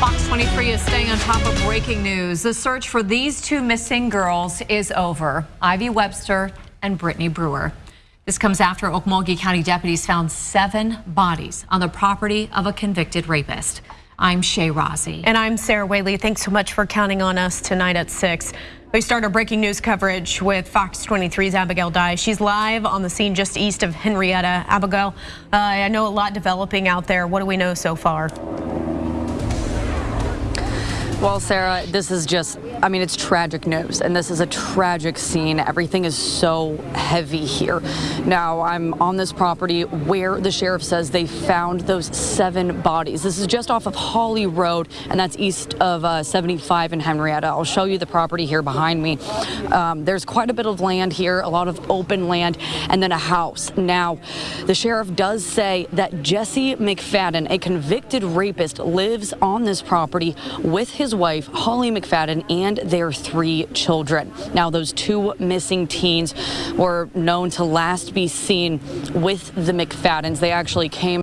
Fox 23 is staying on top of breaking news. The search for these two missing girls is over. Ivy Webster and Brittany Brewer. This comes after Okmulgee County deputies found seven bodies on the property of a convicted rapist. I'm Shay Rozzi. And I'm Sarah Whaley. Thanks so much for counting on us tonight at 6. We start our breaking news coverage with Fox 23's Abigail Dye. She's live on the scene just east of Henryetta. Abigail, uh, I know a lot developing out there. What do we know so far? Well, Sarah, this is just, I mean, it's tragic news, and this is a tragic scene. Everything is so heavy here. Now, I'm on this property where the sheriff says they found those seven bodies. This is just off of Holly Road, and that's east of uh, 75 in Henryetta. I'll show you the property here behind me. Um, there's quite a bit of land here, a lot of open land, and then a house. Now, the sheriff does say that Jesse McFadden, a convicted rapist, lives on this property with his wife, Holly McFadden, and their three children. Now, those two missing teens were known to last be seen with the McFaddens. They actually came